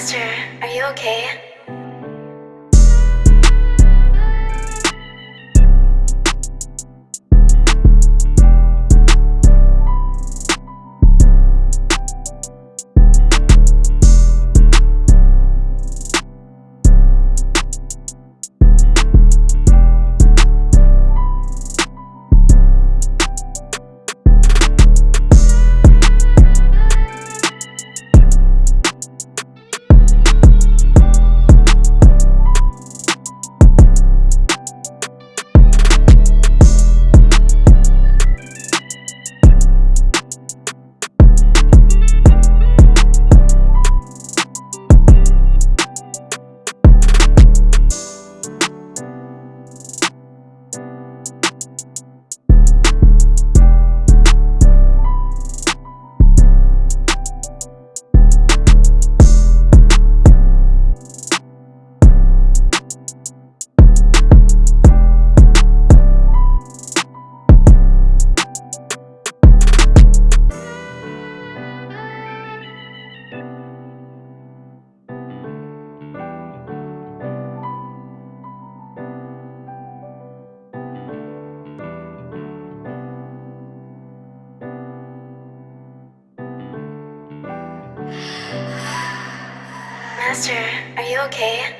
Master, are you okay? Master, are you okay?